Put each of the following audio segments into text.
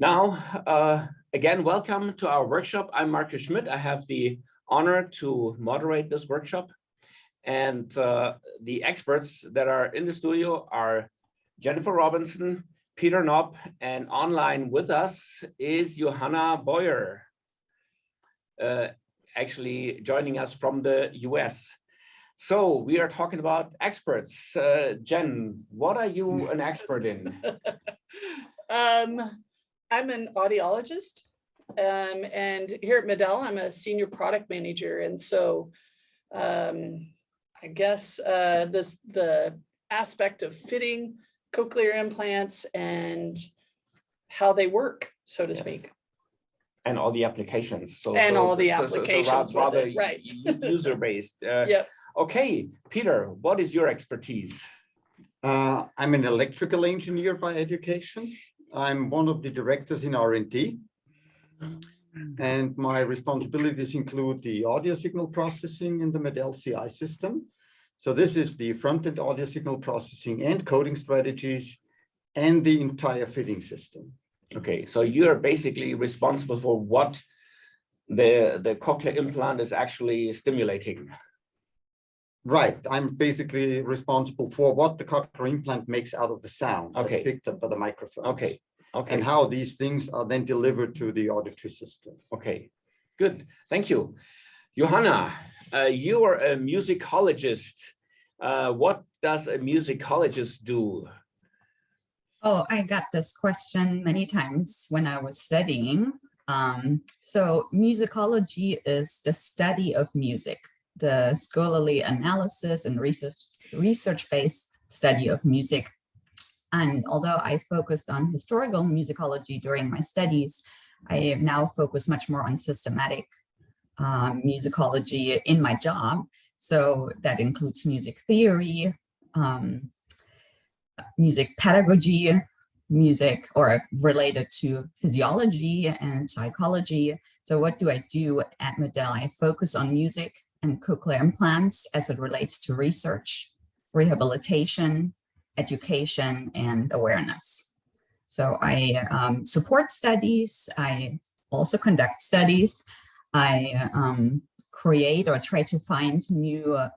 Now, uh, again, welcome to our workshop. I'm Marcus Schmidt. I have the honor to moderate this workshop. And uh, the experts that are in the studio are Jennifer Robinson, Peter Knopp, and online with us is Johanna Boyer, uh, actually joining us from the US. So we are talking about experts. Uh, Jen, what are you an expert in? um, I'm an audiologist. Um, and here at MED-EL, I'm a senior product manager. And so um, I guess uh, this, the aspect of fitting cochlear implants and how they work, so to Yes. speak. And all the applications. So, And so- all the so- so- so applications rather it, right. User-based. Uh, Yep. Okay, Peter, what is your expertise? Uh, I'm an electrical engineer by education. I'm one of the directors in R&D. And my responsibilities include the audio signal processing in the MED-EL CI system. So this is the front-end audio signal processing and coding strategies and the entire fitting system. Okay, so you're basically responsible for what the, the cochlear implant is actually stimulating. Right, I'm basically responsible for what the cochlear implant makes out of the sound that's Okay. picked up by the microphone. Okay, okay. And how these things are then delivered to the auditory system. Okay, good. Thank you. Johanna, uh, you are a musicologist. Uh, what does a musicologist do? Oh, I got this question many times when I was studying. Um, so musicology is the study of music, the scholarly analysis and research research-based study of music. And although I focused on historical musicology during my studies, I now focused much more on systematic um, musicology in my job. So that includes music theory, um, music pedagogy, music or related to physiology and psychology. So what do I do at MED-EL? I focus on music and cochlear implants as it relates to research, rehabilitation, education, and awareness. So I um, support studies. I also conduct studies. I um, create or try to find new uh,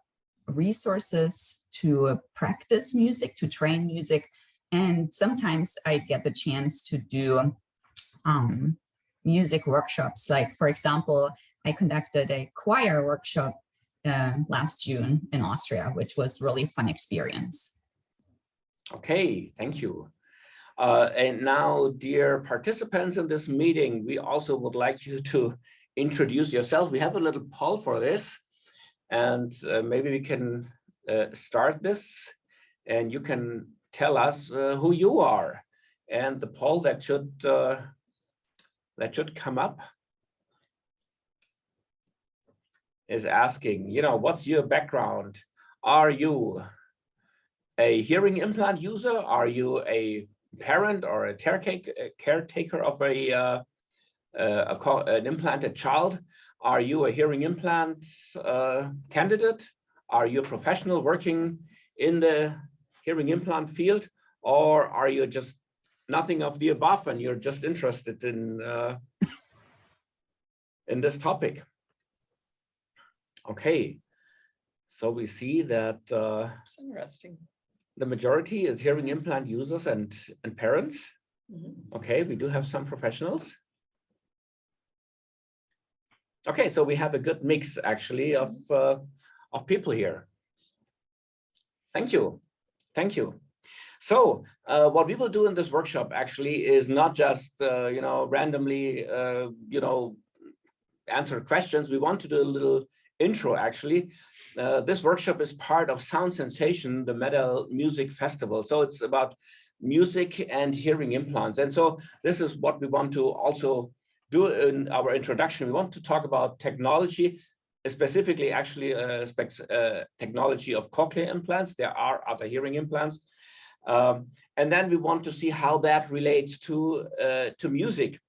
resources to uh, practice music, to train music. And sometimes I get the chance to do um, music workshops. Like, for example, I conducted a choir workshop uh, last June in Austria, which was really fun experience. Okay, thank you. Uh, and now, dear participants in this meeting, we also would like you to introduce yourselves. We have a little poll for this, and uh, maybe we can uh, start this, and you can tell us uh, who you are. And the poll that should uh, that should come up is asking, you know, what's your background? Are you a hearing implant user? Are you a parent or a caretaker, of a, uh, uh, a an implanted child? Are you a hearing implant uh, candidate? Are you a professional working in the hearing implant field? Or are you just nothing of the above and you're just interested in, uh, in this topic? Okay, so we see that uh, It's interesting. the majority is hearing implant users and, and parents. Mhm. Okay, we do have some professionals. Okay, so we have a good mix actually of, uh, of people here. Thank you. Thank you. So uh, what we will do in this workshop actually is not just, uh, you know, randomly, uh, you know, answer questions. We want to do a little intro actually. Uh, this workshop is part of Sound Sensation, the MED-EL Music Festival. So it's about music and hearing implants. And so this is what we want to also do in our introduction. We want to talk about technology, specifically actually uh, specs, uh, technology of cochlear implants. There are other hearing implants. Um, and then we want to see how that relates to, uh, to music.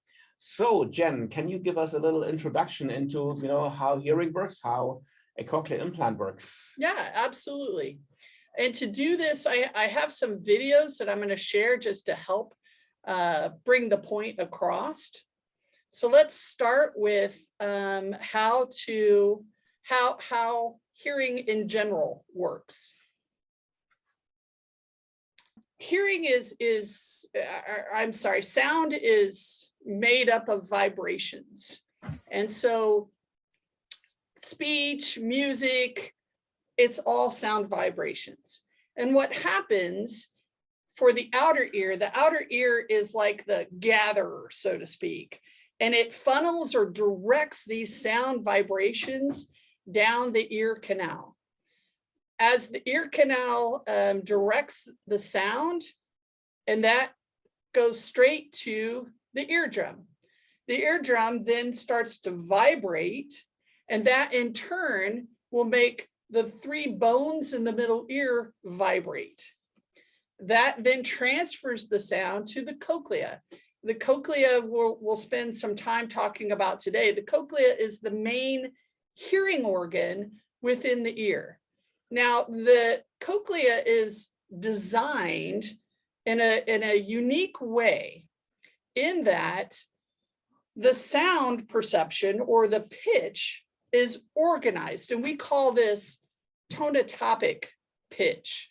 So Jen, can you give us a little introduction into you know, how hearing works, how a cochlear implant works? Yeah, absolutely. And to do this, I, I have some videos that I'm going to share just to help uh, bring the point across. So let's start with um, how to, how, how hearing in general works. Hearing is, is, uh, I'm sorry, sound is made up of vibrations. And so speech, music, it's all sound vibrations. And what happens for the outer ear, the outer ear is like the gatherer, so to speak, and it funnels or directs these sound vibrations down the ear canal. As the ear canal um, directs the sound, and that goes straight to the eardrum. The eardrum then starts to vibrate, and that in turn will make the three bones in the middle ear vibrate. That then transfers the sound to the cochlea. The cochlea we'll, we'll spend some time talking about today. The cochlea is the main hearing organ within the ear. Now, the cochlea is designed in a, in a unique way in that the sound perception or the pitch is organized, and we call this tonotopic pitch,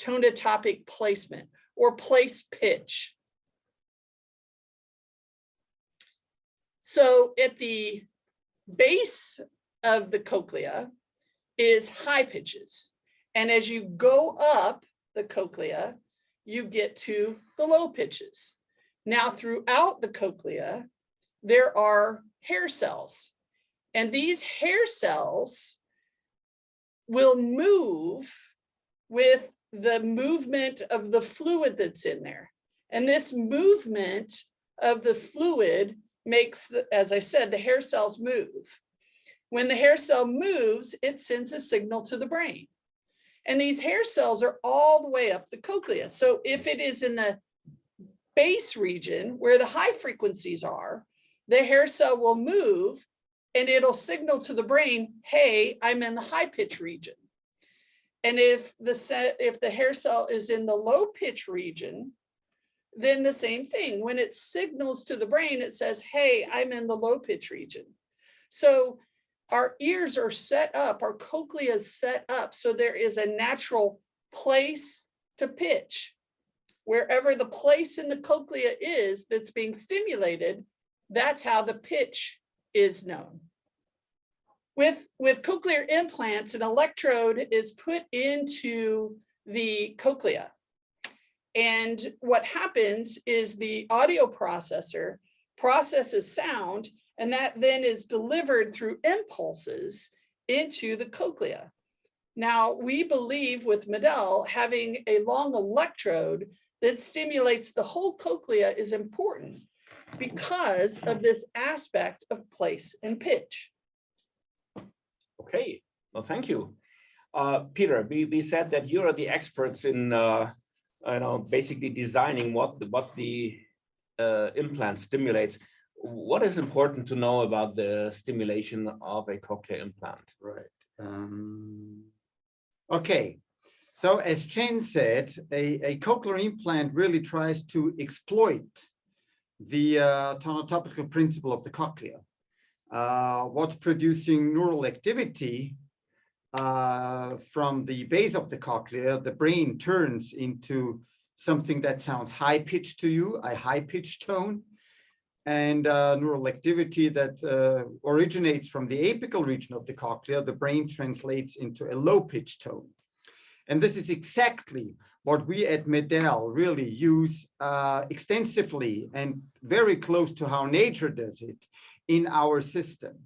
tonotopic placement, or place pitch. So at the base of the cochlea is high pitches. And as you go up the cochlea, you get to the low pitches. Now throughout the cochlea, there are hair cells. And these hair cells will move with the movement of the fluid that's in there. And this movement of the fluid makes, the, as I said, the hair cells move. When the hair cell moves, it sends a signal to the brain. And these hair cells are all the way up the cochlea. So if it is in the base region where the high frequencies are, the hair cell will move and it'll signal to the brain, hey, I'm in the high pitch region. And if the set, if the hair cell is in the low pitch region, then the same thing. When it signals to the brain, it says, hey, I'm in the low pitch region. So our ears are set up, our cochlea is set up, so there is a natural place to pitch. Wherever the place in the cochlea is that's being stimulated, that's how the pitch is known. With, with cochlear implants, an electrode is put into the cochlea. And what happens is the audio processor processes sound and that then is delivered through impulses into the cochlea. Now, we believe with MED-EL having a long electrode that stimulates the whole cochlea is important because of this aspect of place and pitch. Okay, well, thank you. Uh, Peter, we, we said that you are the experts in, uh, you know, basically designing what the, what the uh, implant stimulates. What is important to know about the stimulation of a cochlear implant? Right. Um, okay. So as Jen said, a, a cochlear implant really tries to exploit the uh, tonotopical principle of the cochlea. Uh, what's producing neural activity uh, from the base of the cochlea, the brain turns into something that sounds high pitched to you, a high pitched tone, and uh, neural activity that uh, originates from the apical region of the cochlea, the brain translates into a low pitched tone. And this is exactly what we at MED-EL really use uh, extensively and very close to how nature does it in our system.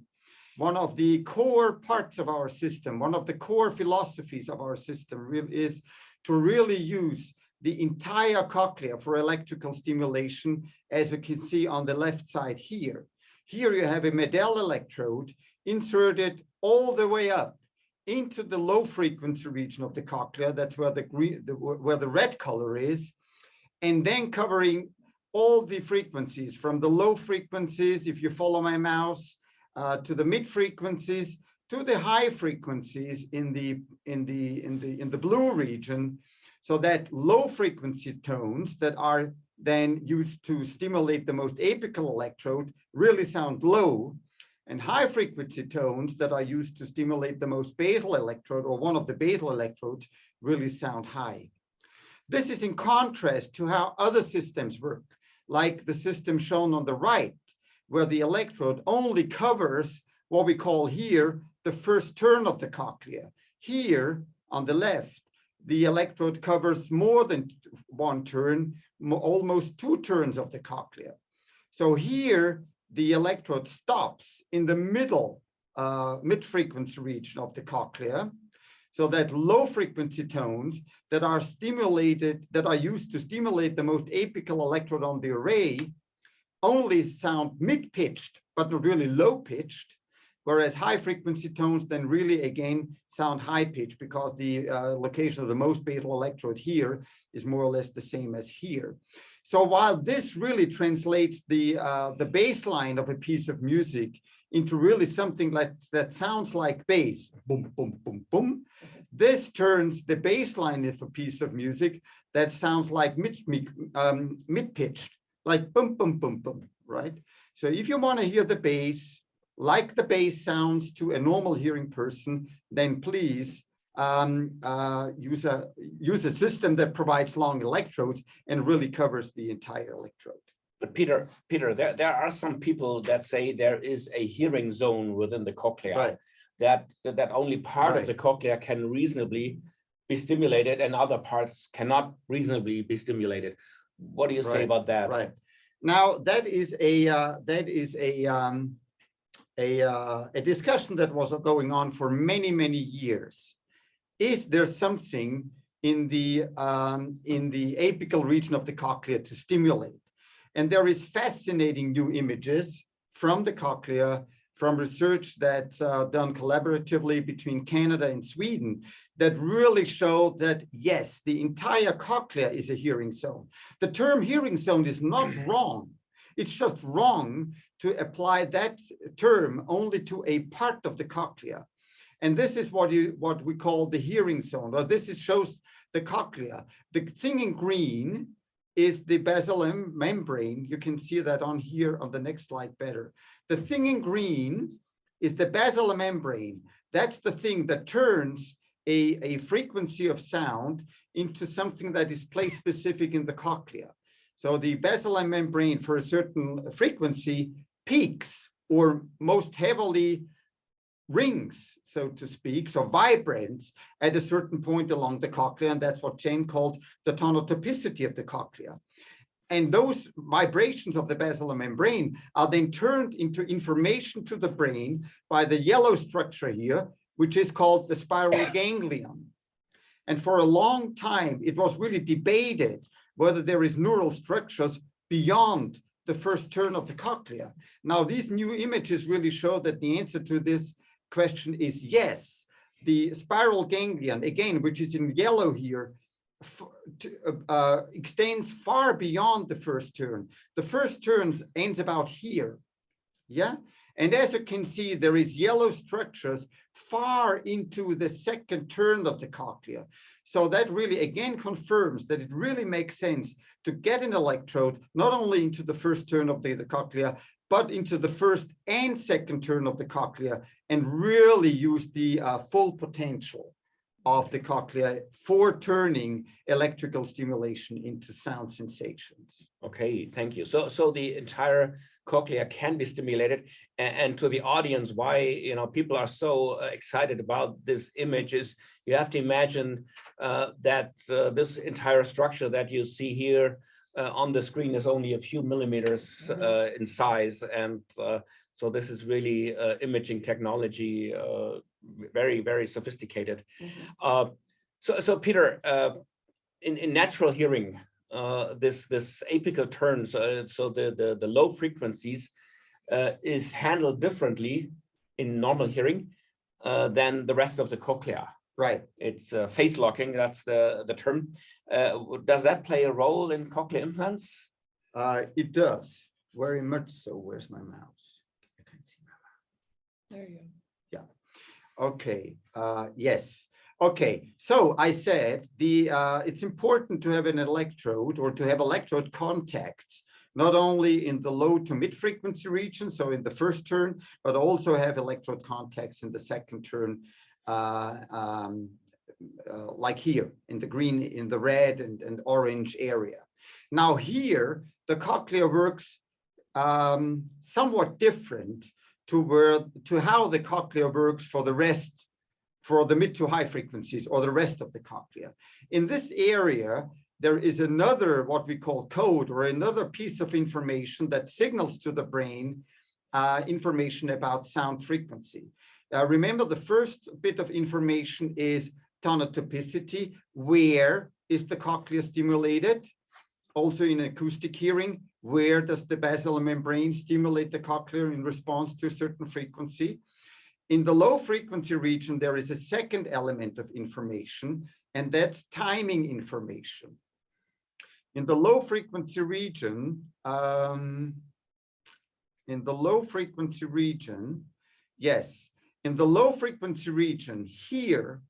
One of the core parts of our system, one of the core philosophies of our system is to really use the entire cochlea for electrical stimulation, as you can see on the left side here. Here you have a MED-EL electrode inserted all the way up into the low frequency region of the cochlea. That's where the green, the, where the red color is, and then covering all the frequencies from the low frequencies, if you follow my mouse, uh, to the mid frequencies, to the high frequencies in the in the in the in the blue region, so that low frequency tones that are then used to stimulate the most apical electrode really sound low and high frequency tones that are used to stimulate the most basal electrode or one of the basal electrodes really sound high. This is in contrast to how other systems work, like the system shown on the right, where the electrode only covers what we call here the first turn of the cochlea. Here on the left, the electrode covers more than one turn, almost two turns of the cochlea. So here, the electrode stops in the middle, uh, mid-frequency region of the cochlea. So that low frequency tones that are stimulated, that are used to stimulate the most apical electrode on the array only sound mid-pitched, but not really low-pitched, whereas high frequency tones then really again sound high-pitched because the uh, location of the most basal electrode here is more or less the same as here. So while this really translates the uh, the baseline of a piece of music into really something like that sounds like bass, boom, boom, boom, boom, this turns the baseline of a piece of music that sounds like mid, mid, um, mid-pitched, like boom, boom, boom, boom, right? So if you want to hear the bass, like the bass sounds to a normal hearing person, then please um, uh, use a use a system that provides long electrodes and really covers the entire electrode. But Peter, Peter, there, there are some people that say there is a hearing zone within the cochlea. Right. That, that that only part of the cochlea can reasonably be stimulated and other parts cannot reasonably be stimulated. What do you say about that? Right. Now, that is a uh, that is a um, a uh, a discussion that was going on for many, many years. Is there something in the um, in the apical region of the cochlea to stimulate? And there is fascinating new images from the cochlea from research that's uh, done collaboratively between Canada and Sweden that really show that yes, the entire cochlea is a hearing zone. The term hearing zone is not wrong. It's just wrong to apply that term only to a part of the cochlea. And this is what you what we call the hearing zone, or this is shows the cochlea. The thing in green is the basilar membrane. You can see that on here on the next slide better. The thing in green is the basilar membrane. That's the thing that turns a, a frequency of sound into something that is place specific in the cochlea. So the basilar membrane for a certain frequency peaks or most heavily rings, so to speak, so vibrates at a certain point along the cochlea, and that's what Jane called the tonotopicity of the cochlea. And those vibrations of the basilar membrane are then turned into information to the brain by the yellow structure here, which is called the spiral ganglion. And for a long time, it was really debated whether there is neural structures beyond the first turn of the cochlea. Now, these new images really show that the answer to this question is yes. The spiral ganglion, again, which is in yellow here, to- uh, uh, extends far beyond the first turn. The first turn ends about here. Yeah. And as you can see, there is yellow structures far into the second turn of the cochlea. So that really again confirms that it really makes sense to get an electrode not only into the first turn of the, the cochlea, but into the first and second turn of the cochlea and really use the uh, full potential of the cochlea for turning electrical stimulation into sound sensations. Okay, thank you. So, so the entire cochlea can be stimulated. And, and to the audience, why you know people are so uh, excited about this image is you have to imagine uh, that uh, this entire structure that you see here uh, on the screen is only a few millimeters uh, in size, and uh, so this is really uh, imaging technology, uh, very very sophisticated. Uh, so, so Peter, in in natural hearing, uh, this this apical turns, so the the the low frequencies, uh, is handled differently in normal hearing uh, than the rest of the cochlea. Right. It's uh, phase locking. That's the the term. Uh, does that play a role in cochlear implants? Uh, it does, very much so. Where's my mouse? I can't see my mouse. There you go. Yeah. Okay, uh, yes. Okay, so I said the uh, it's important to have an electrode or to have electrode contacts, not only in the low to mid frequency region, so in the first turn, but also have electrode contacts in the second turn, uh, um, uh, like here in the green, in the red and, and orange area. Now here, the cochlea works um, somewhat different to where to how the cochlea works for the rest for the mid to high frequencies or the rest of the cochlea. In this area, there is another what we call code or another piece of information that signals to the brain uh, information about sound frequency. Uh, remember the first bit of information is tonotopicity. Where is the cochlea stimulated? Also in acoustic hearing, where does the basilar membrane stimulate the cochlea in response to a certain frequency? In the low frequency region, there is a second element of information, and that's timing information. In the low frequency region, um, in the low frequency region, yes, in the low frequency region here,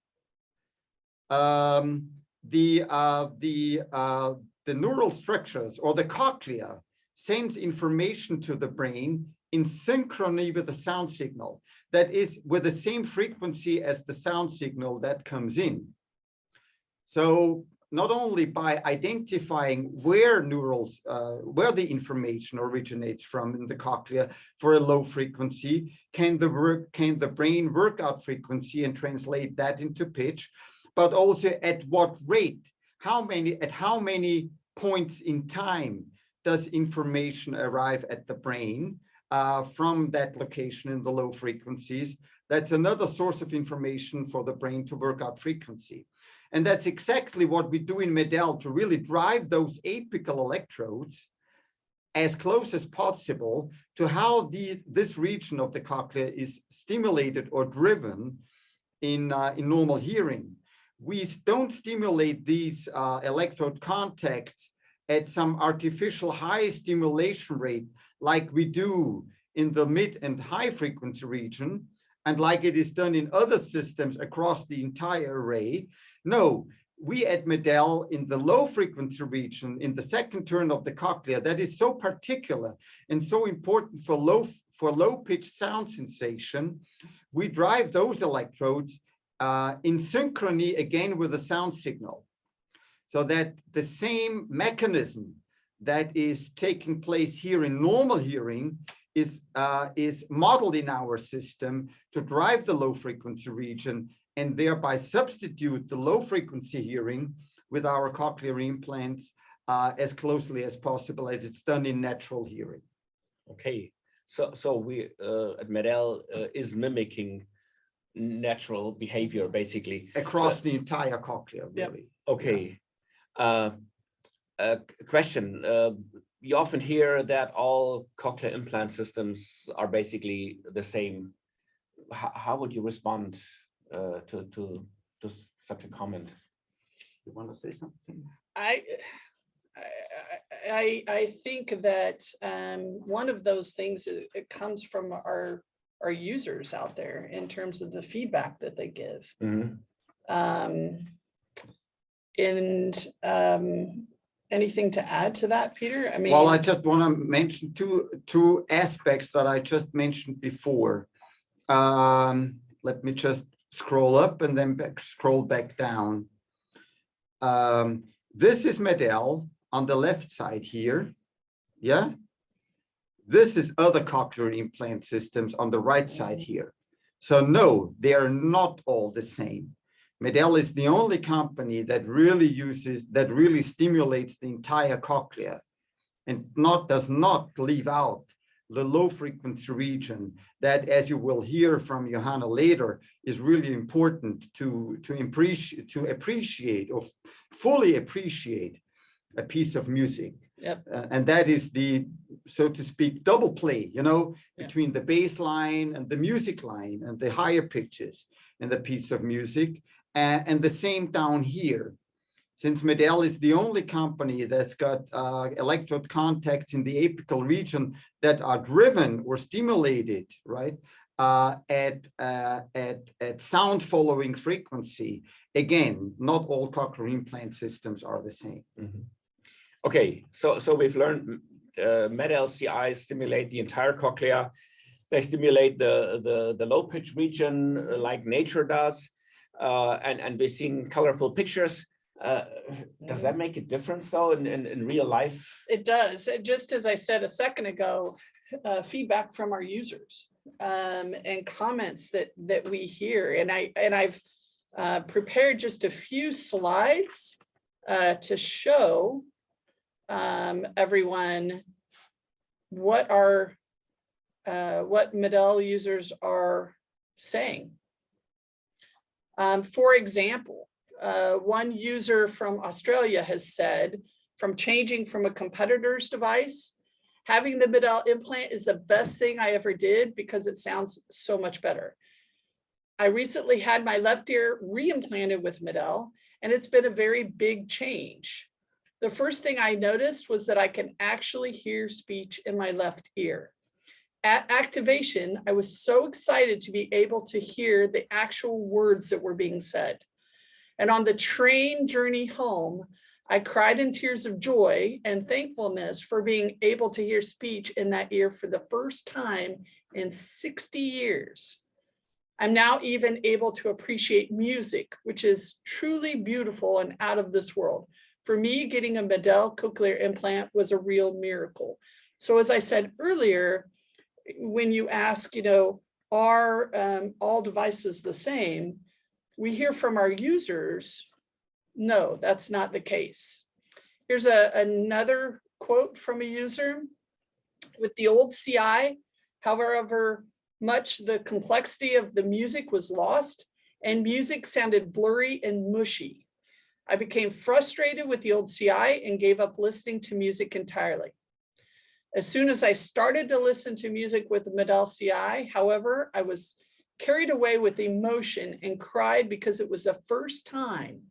um, the uh, the uh, the neural structures or the cochlea sends information to the brain in synchrony with the sound signal that is with the same frequency as the sound signal that comes in. So not only by identifying where neurals, uh, where the information originates from in the cochlea for a low frequency, can the work, can the brain work out frequency and translate that into pitch, but also at what rate, how many, at how many points in time does information arrive at the brain uh, from that location in the low frequencies. That's another source of information for the brain to work out frequency. And that's exactly what we do in MED-EL to really drive those apical electrodes as close as possible to how the, this region of the cochlea is stimulated or driven in, uh, in normal hearing. We don't stimulate these uh, electrode contacts at some artificial high stimulation rate like we do in the mid and high frequency region and like it is done in other systems across the entire array. No, we at MED-EL in the low frequency region, in the second turn of the cochlea, that is so particular and so important for low for low pitched sound sensation, we drive those electrodes uh, in synchrony again with the sound signal so that the same mechanism that is taking place here in normal hearing is uh, is modeled in our system to drive the low frequency region and thereby substitute the low frequency hearing with our cochlear implants uh, as closely as possible as it's done in natural hearing. Okay, so so we uh, at MED-EL uh, is mimicking natural behavior basically Across So- the entire cochlea, Yep. really. Okay. Uh, a question. Uh, you often hear that all cochlear implant systems are basically the same. How, how would you respond uh, to, to, to such a comment? You want to say something? I, I, I, I think that um, one of those things, it it comes from our, our users out there in terms of the feedback that they give. Mhm. Um, and um, anything to add to that, Peter? I mean. Well, I just want to mention two, two aspects that I just mentioned before. Um, let me just scroll up and then back, scroll back down. Um, this is MED-EL on the left side here. Yeah. This is other cochlear implant systems on the right side here. So no, they are not all the same. MED-EL is the only company that really uses, that really stimulates the entire cochlea and not, does not leave out the low frequency region that, as you will hear from Johanna later, is really important to, to appreciate, to appreciate or fully appreciate a piece of music. Yep. Uh, and that is the, so to speak, double play, you know, Yeah. between the bass line and the music line and the higher pitches in the piece of music. And, the same down here. Since MED-EL is the only company that's got uh, electrode contacts in the apical region that are driven or stimulated, right, uh, at, uh, at, at sound following frequency. Again, not all cochlear implant systems are the same. Mhm. Okay, so so we've learned uh, MED-EL CI stimulate the entire cochlea. They stimulate the the the low pitch region uh, like nature does, and and we're seeing colorful pictures. Uh, does that make a difference though in in, in real life? It does. Just as I said a second ago, uh, feedback from our users um, and comments that that we hear. And I and I've uh, prepared just a few slides uh, to show um, everyone what our uh, what MED-EL users are saying. Um, for example, uh, one user from Australia has said, from changing from a competitor's device, having the MED-EL implant is the best thing I ever did because it sounds so much better. I recently had my left ear reimplanted with MED-EL, and it's been a very big change. The first thing I noticed was that I can actually hear speech in my left ear. At activation, I was so excited to be able to hear the actual words that were being said. And on the train journey home, I cried in tears of joy and thankfulness for being able to hear speech in that ear for the first time in 60 years. I'm now even able to appreciate music, which is truly beautiful and out of this world. For me, getting a MED-EL cochlear implant was a real miracle. So as I said earlier, when you ask, you know, are um, all devices the same? We hear from our users, no, that's not the case. Here's a, another quote from a user. With the old CI, however much the complexity of the music was lost and music sounded blurry and mushy. I became frustrated with the old CI and gave up listening to music entirely. As soon as I started to listen to music with MED-EL CI, however, I was carried away with emotion and cried because it was the first time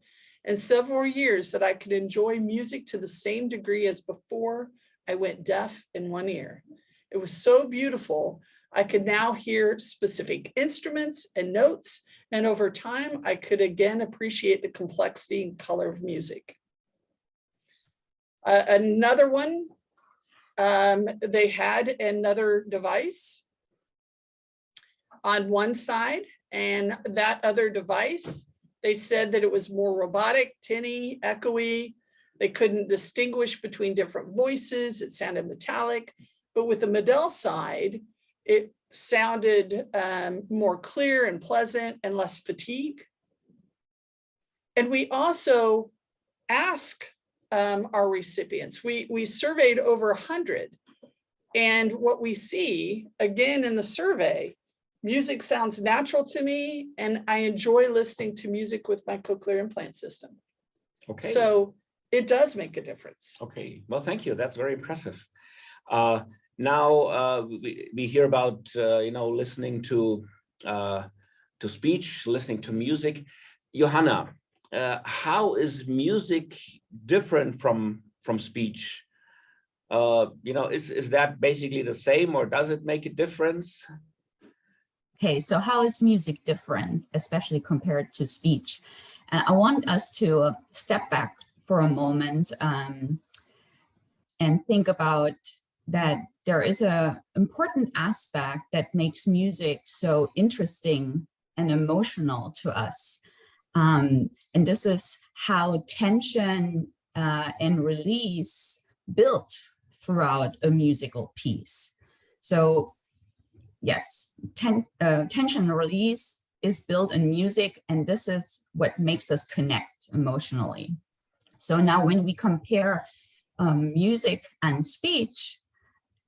in several years that I could enjoy music to the same degree as before I went deaf in one ear. It was so beautiful. I could now hear specific instruments and notes, and over time, I could again appreciate the complexity and color of music. Uh, another one, um, they had another device on one side, and that other device they said that it was more robotic, tinny, echoey. They couldn't distinguish between different voices. It sounded metallic. But with the MED-EL side, it sounded um, more clear and pleasant and less fatigue. And we also ask um, our recipients, we, we surveyed over 100. And what we see, again in the survey, music sounds natural to me and I enjoy listening to music with my cochlear implant system. Okay. So it does make a difference. Okay, well, thank you. That's very impressive. Uh, now uh, we, we hear about, uh, you know, listening to uh, to speech, listening to music. Johanna, uh, how is music different from from speech? Uh, you know, is, is that basically the same or does it make a difference? Okay, so how is music different, especially compared to speech? And I want us to step back for a moment um, and think about that there is a important aspect that makes music so interesting and emotional to us. Um, and this is how tension uh, and release built throughout a musical piece. So yes, ten, uh, tension release is built in music, and this is what makes us connect emotionally. So now when we compare um, music and speech,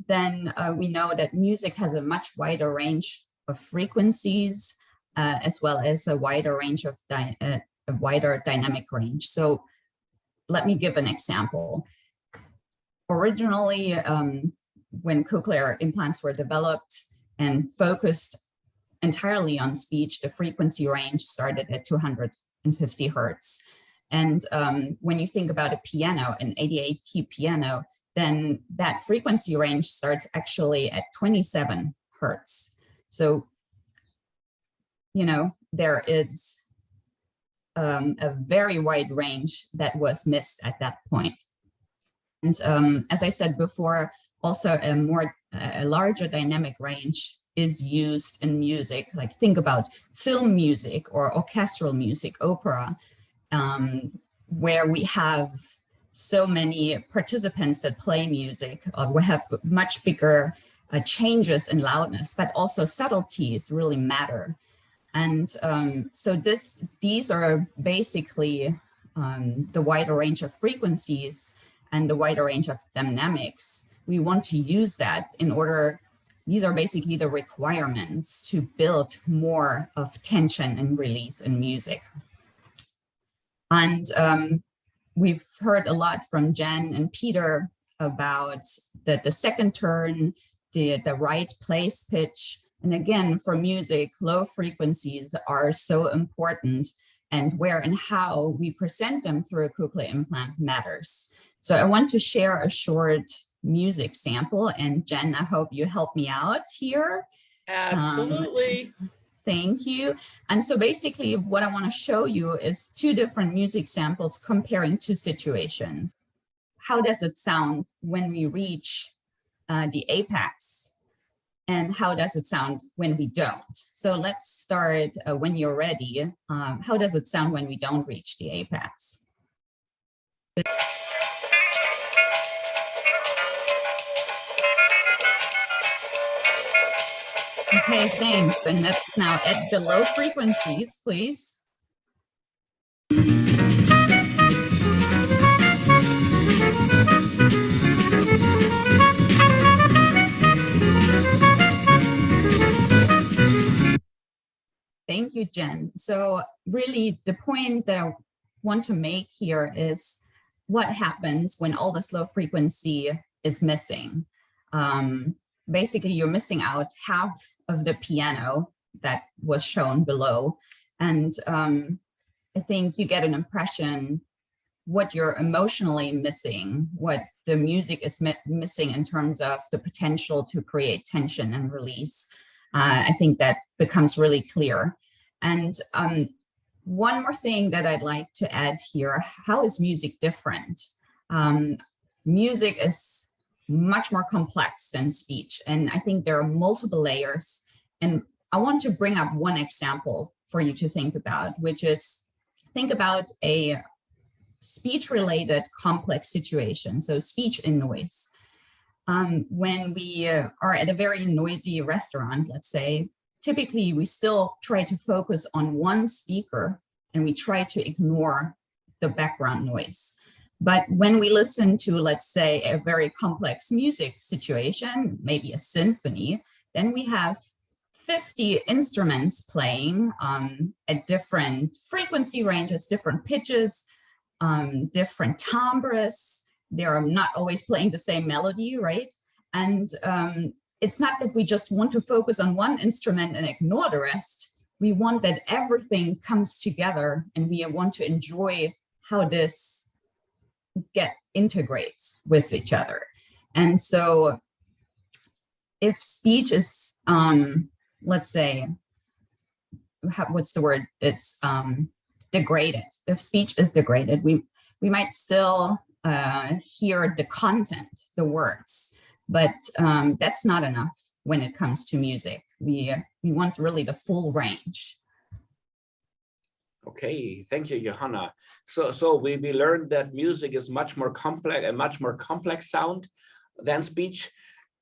then uh, we know that music has a much wider range of frequencies, uh, as well as a wider range of uh, a wider dynamic range. So let me give an example. Originally, um, when cochlear implants were developed and focused entirely on speech, the frequency range started at 250 hertz. And um, when you think about a piano, an 88 key piano, then that frequency range starts actually at 27 hertz. So you know, there is um, a very wide range that was missed at that point. And um, as I said before, also a more a larger dynamic range is used in music. Like think about film music or orchestral music, opera, um, where we have so many participants that play music. Uh, we have much bigger uh, changes in loudness, but also subtleties really matter. And um, so this, these are basically um, the wider range of frequencies and the wider range of dynamics. We want to use that in order, these are basically the requirements to build more of tension and release in music. And um, we've heard a lot from Jen and Peter about the, the second turn, the, the right place pitch, and again, for music, low frequencies are so important and where and how we present them through a cochlear implant matters. So I want to share a short music sample and Jen, I hope you help me out here. Absolutely. Um, thank you. And so basically what I want to show you is two different music samples comparing two situations. How does it sound when we reach uh, the apex and how does it sound when we don't? So let's start uh, when you're ready. Um, how does it sound when we don't reach the apex? Okay, thanks. And let's now at the low frequencies, please. Thank you, Jen. So really the point that I want to make here is what happens when all this low frequency is missing. Um, basically, you're missing out half of the piano that was shown below. And um, I think you get an impression what you're emotionally missing, what the music is missing in terms of the potential to create tension and release I think that becomes really clear. And um, one more thing that I'd like to add here, how is music different? Um, music is much more complex than speech. And I think there are multiple layers. And I want to bring up one example for you to think about, which is think about a speech related complex situation. So speech and noise um, when we uh, are at a very noisy restaurant, let's say, typically we still try to focus on one speaker and we try to ignore the background noise. But when we listen to, let's say, a very complex music situation, maybe a symphony, then we have 50 instruments playing um, at different frequency ranges, different pitches, um, different timbres, they're not always playing the same melody, right? And um, it's not that we just want to focus on one instrument and ignore the rest. We want that everything comes together and we want to enjoy how this get integrates with each other. And so if speech is, um, let's say, what's the word? It's um, degraded. If speech is degraded, we, we might still uh, hear the content, the words, but um, that's not enough when it comes to music. We, we want really the full range. Okay, thank you, Johanna. So, so we, we learned that music is much more complex, a much more complex sound than speech.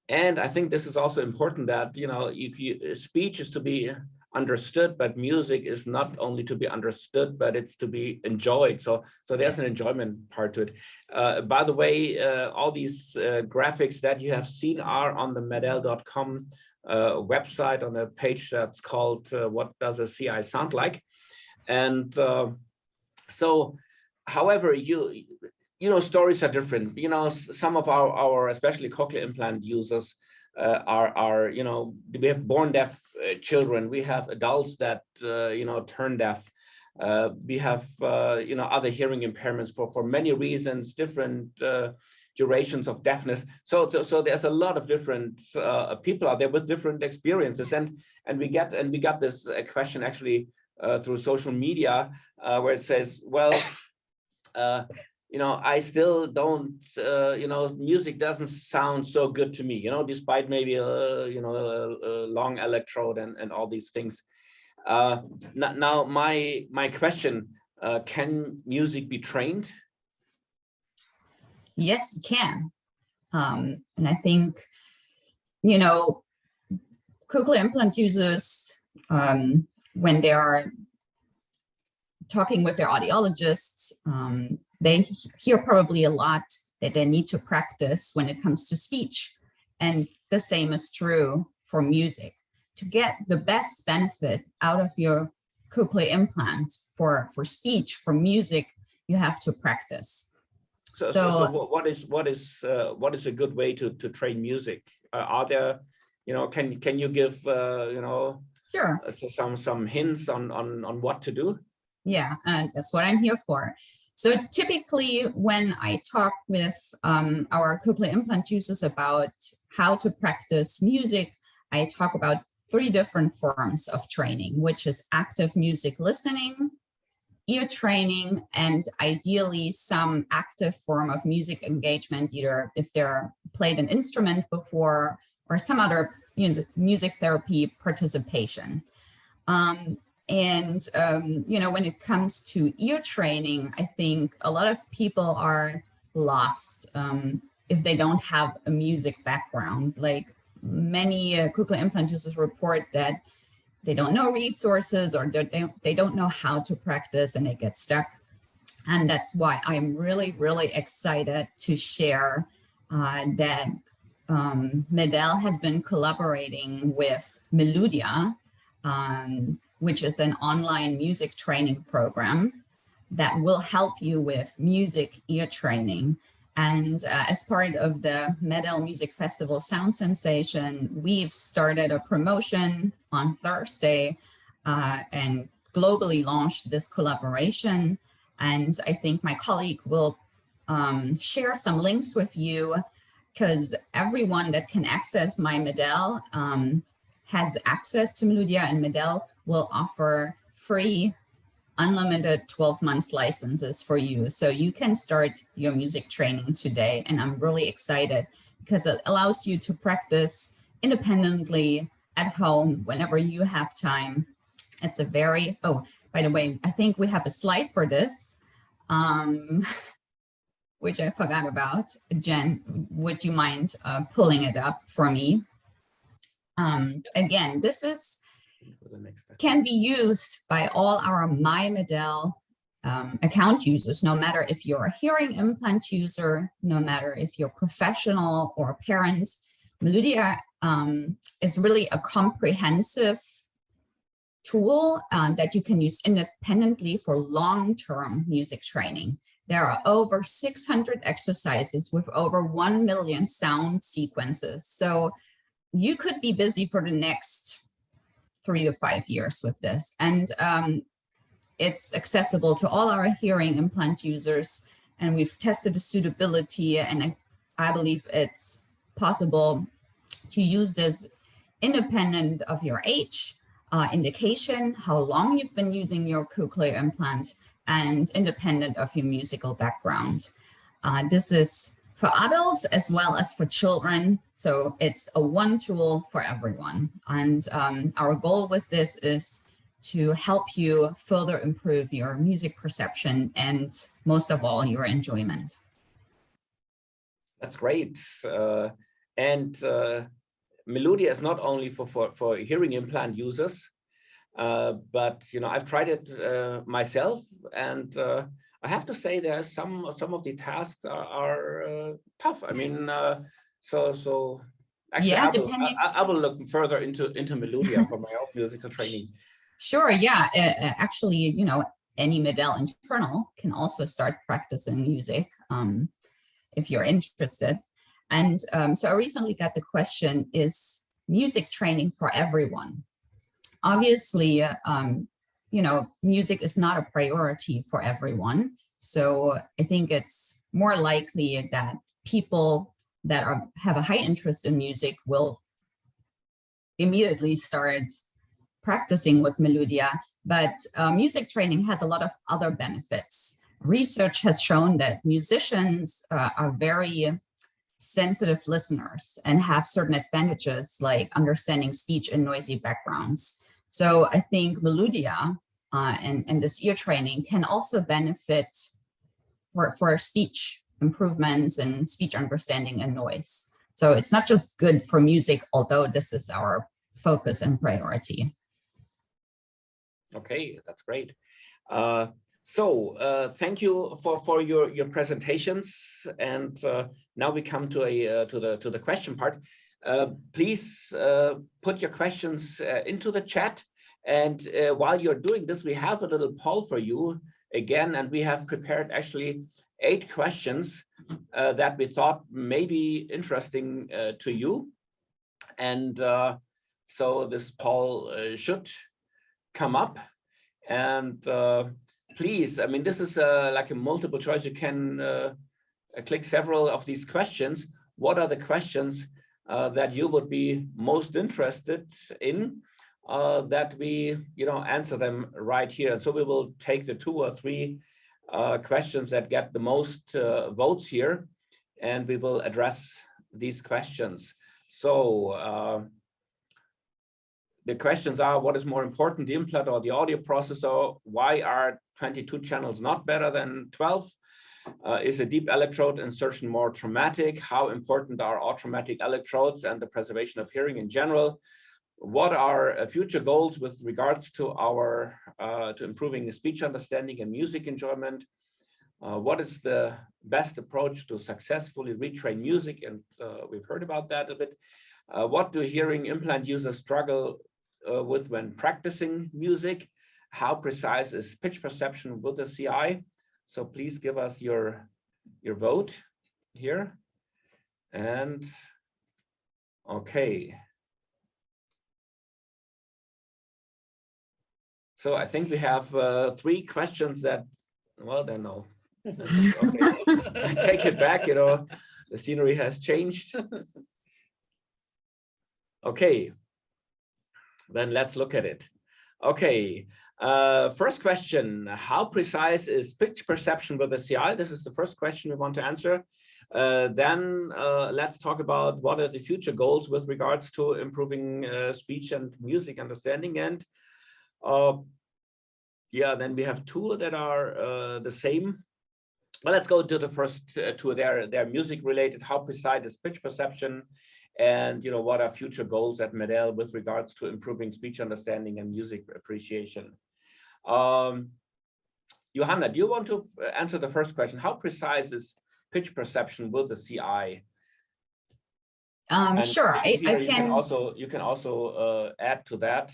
And I think this is also important that, you know, you, you, speech is to be understood, but music is not only to be understood, but it's to be enjoyed. So, so there's yes. an enjoyment part to it. Uh, by the way, uh, all these uh, graphics that you have seen are on the MED-EL.com uh, website on a page that's called uh, What Does a CI Sound Like? And uh, so, however, you you know, stories are different. You know, some of our, our especially cochlear implant users are, are, you know, we have born deaf uh, children, we have adults that, uh, you know, turn deaf. Uh, we have, uh, you know, other hearing impairments for, for many reasons, different, uh, durations of deafness. So, so, so there's a lot of different uh, people out there with different experiences, and and we get and we got this uh, question actually uh, through social media uh, where it says, well, uh, you know, I still don't, uh, you know, music doesn't sound so good to me, you know, despite maybe a, you know, a, a long electrode and, and all these things. Uh, now, my my question: uh, Can music be trained? Yes, it can. Um, and I think, you know, cochlear implant users, um, when they are talking with their audiologists, um, they hear probably a lot that they need to practice when it comes to speech. And the same is true for music. To get the best benefit out of your cochlear implant for, for speech, for music, you have to practice. So, so, so So- what- is what is uh, what is a good way to to train music? Uh, are there, you know, can can you give uh, you know Sure. uh, some some hints on on on what to do? Yeah, and that's what I'm here for. So typically when I talk with um, our cochlear implant users about how to practice music, I talk about three different forms of training, which is active music listening, ear training, and ideally some active form of music engagement, either if they're played an instrument before or some other music, therapy participation. Um, and, um, you know, when it comes to ear training, I think a lot of people are lost um, if they don't have a music background. Like many uh, cochlear implant users report that they don't know resources or they don't, know how to practice and they get stuck. And that's why I'm really, really excited to share uh, that um, MED-EL has been collaborating with Meludia, um, which is an online music training program that will help you with music ear training. And uh, as part of the MED-EL Music Festival Sound Sensation, we've started a promotion on Thursday uh, and globally launched this collaboration. And I think my colleague will um, share some links with you because everyone that can access my MED-EL um, has access to Meludia and MED-EL will offer free unlimited 12 months licenses for you. So you can start your music training today. And I'm really excited because it allows you to practice independently at home whenever you have time. It's a very, oh, by the way, I think we have a slide for this, um, which I forgot about. Jen, would you mind uh, pulling it up for me? Um, again, this is Can be used by all our myMED-EL um, account users, no matter if you're a hearing implant user, no matter if you're professional or a parent. Meludia um, is really a comprehensive tool uh, that you can use independently for long-term music training. There are over 600 exercises with over 1 million sound sequences. So you could be busy for the next three to five years with this. And um, it's accessible to all our hearing implant users. And we've tested the suitability and I, I believe it's possible to use this independent of your age, uh, indication, how long you've been using your cochlear implant, and independent of your musical background. Uh, this is for adults as well as for children. So it's a one tool for everyone. And um, our goal with this is to help you further improve your music perception and most of all, your enjoyment. That's great. Uh, and uh, Meludia is not only for, for, for hearing implant users, uh, but you know I've tried it uh, myself, and uh, I have to say there are some some of the tasks are, are uh, tough. I mean, uh, so so actually Yeah, I, will, depending- I, I will look further into into Meludia for my own musical training. Sure, yeah, uh, uh, actually, you know, any MED-EL internal can also start practicing music um, if you're interested. And um, so I recently got the question, is music training for everyone? Obviously, uh, um, you know, music is not a priority for everyone. So I think it's more likely that people that are have a high interest in music will immediately start practicing with Meludia, but uh, music training has a lot of other benefits. Research has shown that musicians uh, are very sensitive listeners and have certain advantages like understanding speech in noisy backgrounds. So I think Meludia uh, and, and this ear training can also benefit for, for speech improvements and speech understanding and noise. So it's not just good for music, although this is our focus and priority. Okay, that's great. Uh, so uh, thank you for for your your presentations, and uh, now we come to a uh, to the to the question part. Uh, please uh, put your questions into the chat, and while you're doing this, we have a little poll for you again, and we have prepared actually eight questions that we thought may be interesting to you, and so this poll should come up and uh, please, I mean, this is uh, like a multiple choice. You can uh, click several of these questions. What are the questions uh, that you would be most interested in uh, that we, you know, answer them right here. And so we will take the two or three uh, questions that get the most votes here, and we will address these questions. So the questions are what is more important the implant or the audio processor why are 22 channels not better than 12 uh, is a deep electrode insertion more traumatic how important are automatic electrodes and the preservation of hearing in general what are uh, future goals with regards to our uh, to improving speech understanding and music enjoyment uh, what is the best approach to successfully retrain music and uh, we've heard about that a bit uh, what do hearing implant users struggle uh, with when practicing music? How precise is pitch perception with the CI? So please give us your, your vote here. And okay. So I think we have uh, three questions that, well, then no. okay. I take it back, you know, the scenery has changed. Okay, then let's look at it. Okay, uh, first question, how precise is pitch perception with the CI? This is the first question we want to answer. Uh, then uh, let's talk about what are the future goals with regards to improving uh, speech and music understanding. And uh, yeah, then we have two that are uh, the same. Well, let's go to the first two. They're, they're music related. How precise is pitch perception? and you know what are future goals at MED-EL with regards to improving speech understanding and music appreciation. Um, Johanna, do you want to uh, answer the first question? How precise is pitch perception with the CI? Um, sure, I, I can, can, also you can also uh, add to that.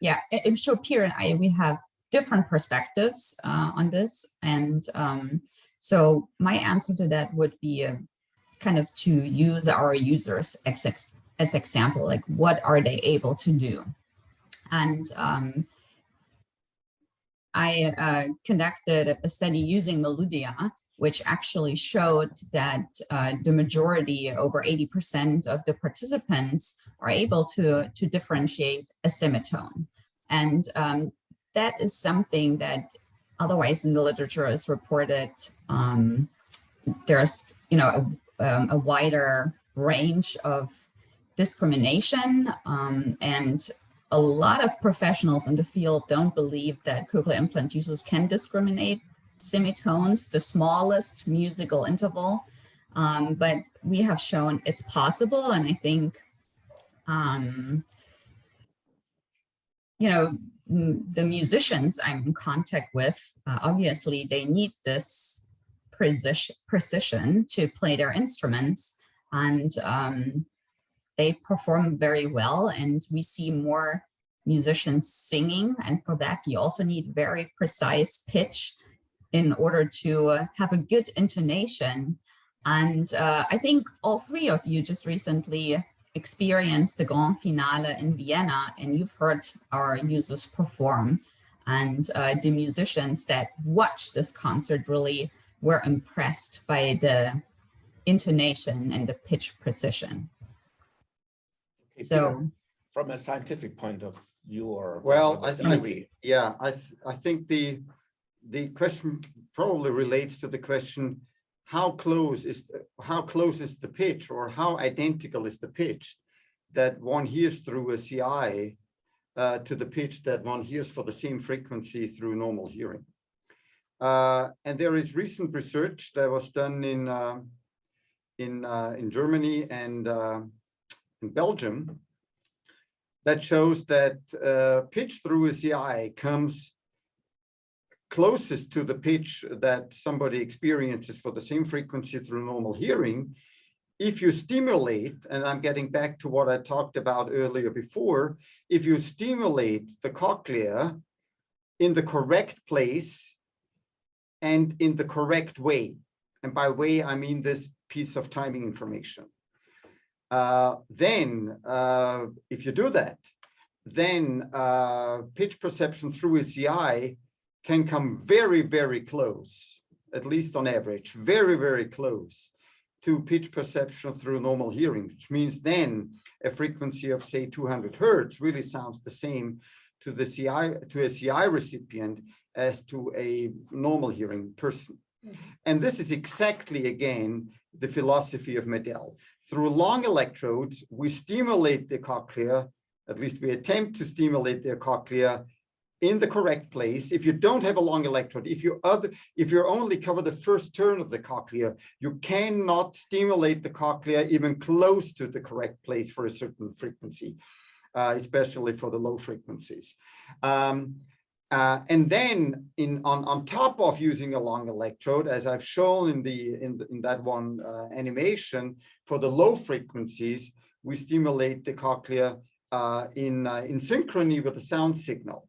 Yeah, I'm sure Pierre and I we have different perspectives uh, on this, and um, so my answer to that would be uh, kind of to use our users as, as example, like what are they able to do? And um, I uh, conducted a study using Meludia, which actually showed that uh, the majority, over 80% of the participants are able to, to differentiate a semitone. And um, that is something that otherwise in the literature is reported. Um, there's, you know, um, a wider range of discrimination um, and a lot of professionals in the field don't believe that cochlear implant users can discriminate semitones, the smallest musical interval, um, but we have shown it's possible. And I think, um, you know, the musicians I'm in contact with, uh, obviously they need this precision, to play their instruments and um, they perform very well and we see more musicians singing and for that you also need very precise pitch in order to uh, have a good intonation. And uh, I think all three of you just recently experienced the Grand Finale in Vienna and you've heard our users perform and uh, the musicians that watched this concert really were impressed by the intonation and the pitch precision. Okay, So From a scientific point of view or. Well, from I a th- I theory, Yeah, I, th- I think the, the question probably relates to the question, how close is, how close is the pitch or how identical is the pitch that one hears through a CI uh, to the pitch that one hears for the same frequency through normal hearing? Uh, and there is recent research that was done in, uh, in, uh, in Germany and uh, in Belgium that shows that uh, pitch through a CI comes closest to the pitch that somebody experiences for the same frequency through normal hearing. If you stimulate, and I'm getting back to what I talked about earlier before, if you stimulate the cochlea in the correct place and in the correct way, and by way, I mean this piece of timing information, uh, then uh, if you do that, then uh, pitch perception through a CI can come very, very close, at least on average, very, very close to pitch perception through normal hearing, which means then a frequency of say 200 hertz really sounds the same to the CI to a CI recipient as to a normal hearing person. Mhm. And this is exactly again the philosophy of MED-EL. Through long electrodes, we stimulate the cochlea, at least we attempt to stimulate the cochlea in the correct place. If you don't have a long electrode, if you other, if you only cover the first turn of the cochlea, you cannot stimulate the cochlea even close to the correct place for a certain frequency, uh, especially for the low frequencies. Um, uh, and then in on, on top of using a long electrode, as I've shown in the in, the, in that one uh, animation, for the low frequencies, we stimulate the cochlea uh, in uh, in synchrony with the sound signal.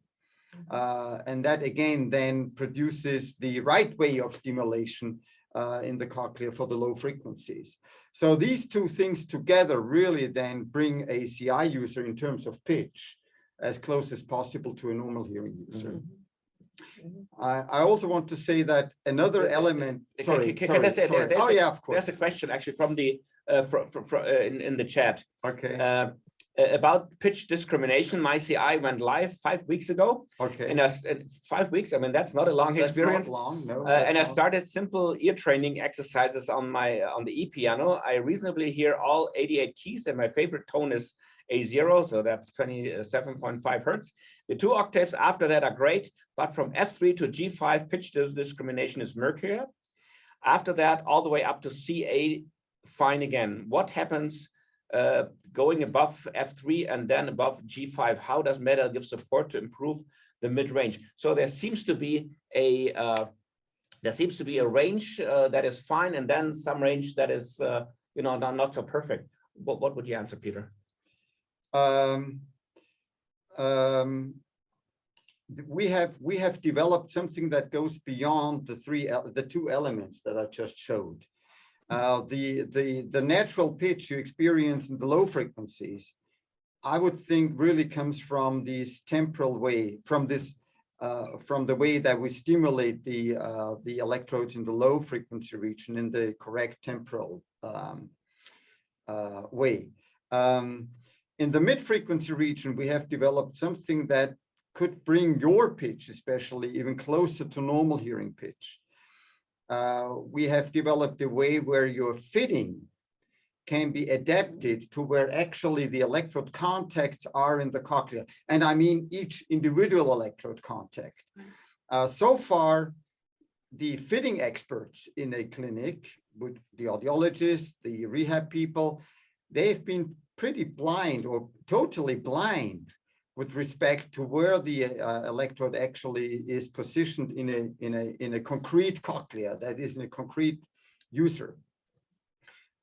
Uh, and that again then produces the right way of stimulation uh, in the cochlea for the low frequencies. So these two things together really then bring a CI user in terms of pitch as close as possible to a normal hearing user. Mhm. I, I also want to say that another Uh, uh, element, can- sorry, can- can I sorry, say there- sorry. Oh, a- yeah, of course. There's a question actually from the, uh, from, from, in, in the chat. Okay, Uh, about pitch discrimination, my CI went live five weeks ago. okay. And as, in five weeks, I mean, that's not a long That's not experience. long, no. Uh, and I started simple ear training exercises on my on the E piano. I reasonably hear all 88 keys, and my favorite tone is A0, so that's 27.5 hertz. The two octaves after that are great, but from F3 to G5, pitch discrimination is murkier. After that, all the way up to C8, fine again. What happens uh, going above F3 and then above G5? How does MED-EL give support to improve the mid-range? So there seems to be a uh, there seems to be a range uh, that is fine and then some range that is uh, you know not, not so perfect what, what would you answer peter um, um, we have we have developed something that goes beyond the three the two elements that I just showed. Uh, the the the natural pitch you experience in the low frequencies, I would think really comes from this temporal way, from this uh, from the way that we stimulate the uh, the electrodes in the low frequency region in the correct temporal um, uh, way. Um, in the mid-frequency region, we have developed something that could bring your pitch, especially even closer to normal hearing pitch. Uh, we have developed a way where your fitting can be adapted to where actually the electrode contacts are in the cochlea. And I mean each individual electrode contact. Uh, so far, the fitting experts in a clinic, with the audiologists, the rehab people, they've been pretty blind or totally blind with respect to where the uh, electrode actually is positioned in a in a in a concrete cochlea that is in a concrete user.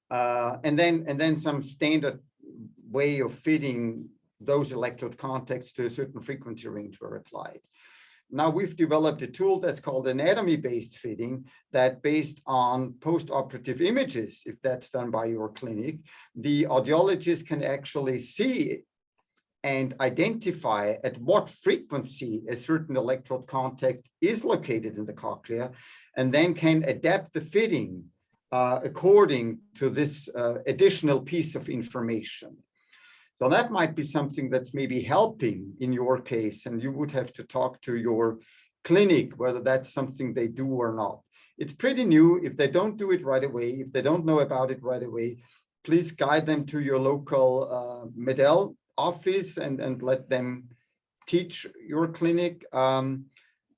Uh, and then and then some standard way of fitting those electrode contacts to a certain frequency range were applied. Now we've developed a tool that's called anatomy-based fitting that based on post-operative images, if that's done by your clinic, the audiologist can actually see and identify at what frequency a certain electrode contact is located in the cochlea, and then can adapt the fitting uh, according to this uh, additional piece of information. So that might be something that's maybe helping in your case, and you would have to talk to your clinic, whether that's something they do or not. It's pretty new. If they don't do it right away, if they don't know about it right away, please guide them to your local uh, MED-EL office and, and let them teach your clinic. Um,